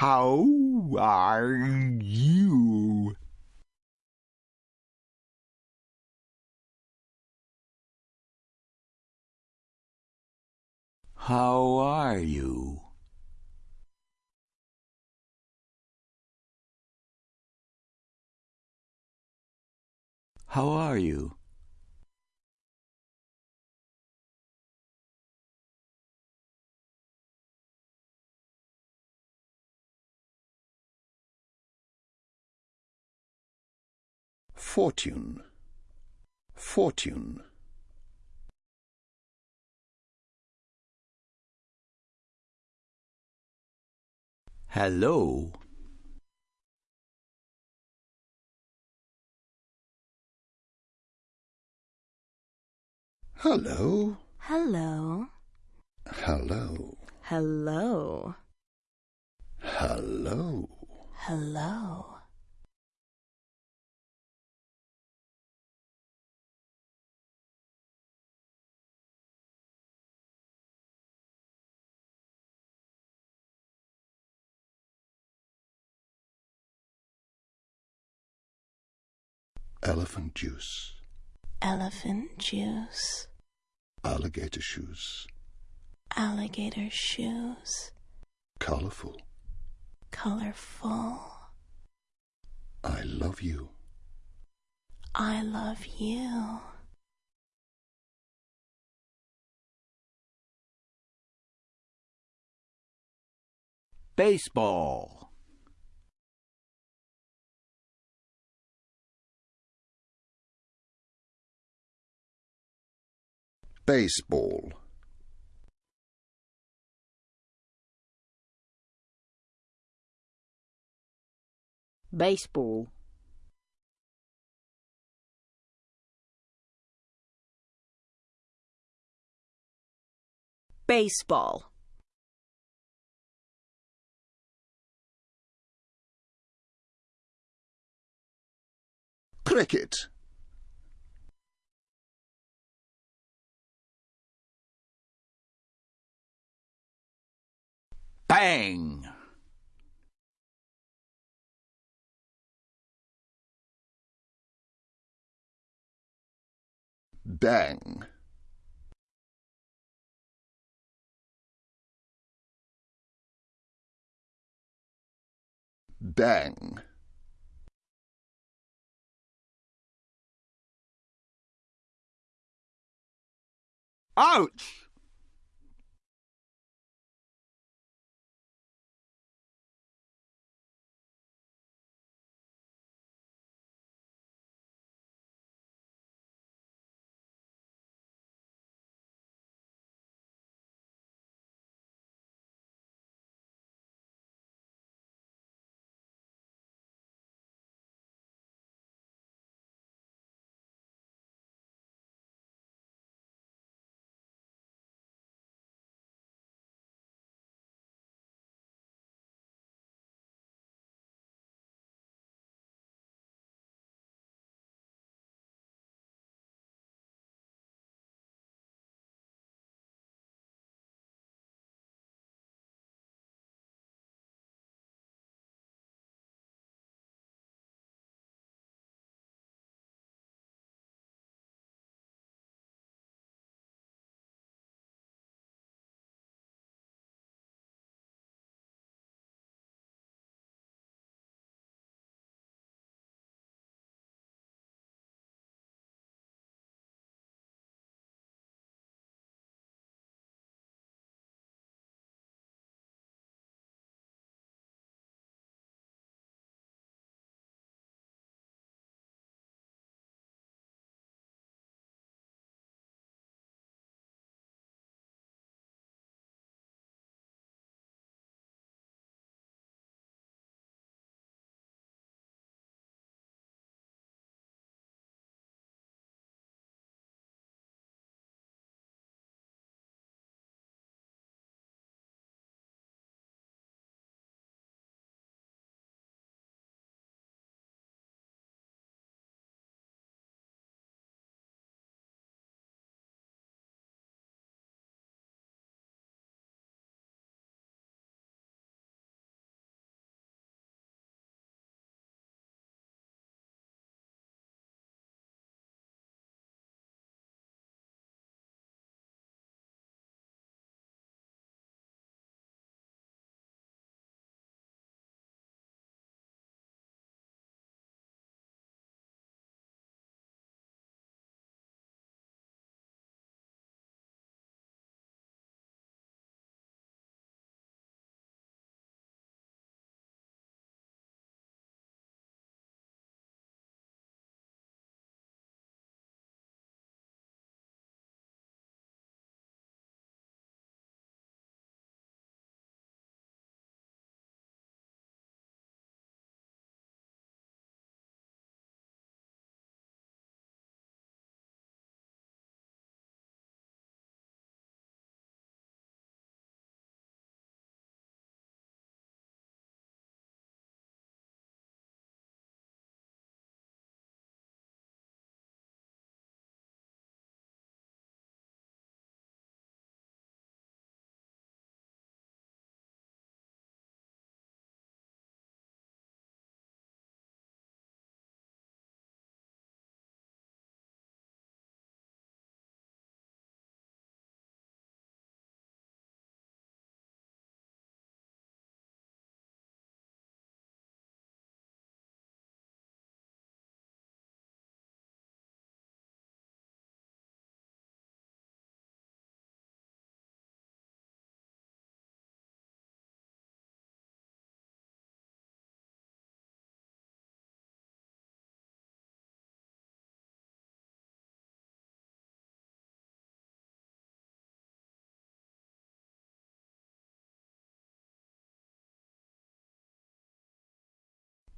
How are you? How are you? How are you? Fortune. Fortune. Hello. Hello. Hello. Hello. Hello. Hello. Hello. Elephant juice. Elephant juice. Alligator shoes. Alligator shoes. Colorful. Colorful. I love you. I love you. Baseball. Baseball. baseball, Baseball. Cricket. Bang! Bang. Bang. Ouch!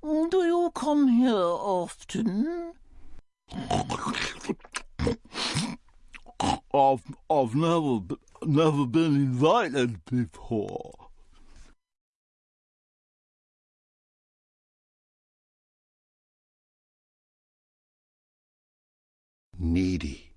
Do you come here often? I've, I've never, never been invited before. Needy.